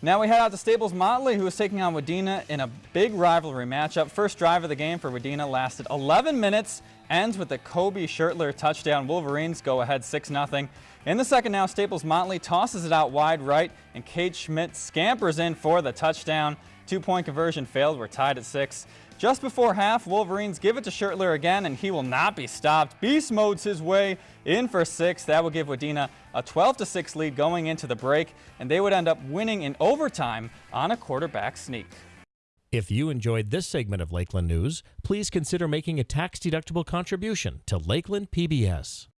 Now we head out to Staples Motley, who is taking on Wadena in a big rivalry matchup. First drive of the game for Wadena lasted 11 minutes, ends with the Kobe Shirtler touchdown. Wolverines go ahead 6-0. In the second now, Staples Motley tosses it out wide right, and Kate Schmidt scampers in for the touchdown. Two-point conversion failed. We're tied at six. Just before half, Wolverines give it to Shirtler again, and he will not be stopped. Beast modes his way in for six. That will give Wadena a 12-6 lead going into the break, and they would end up winning in overtime on a quarterback sneak. If you enjoyed this segment of Lakeland News, please consider making a tax-deductible contribution to Lakeland PBS.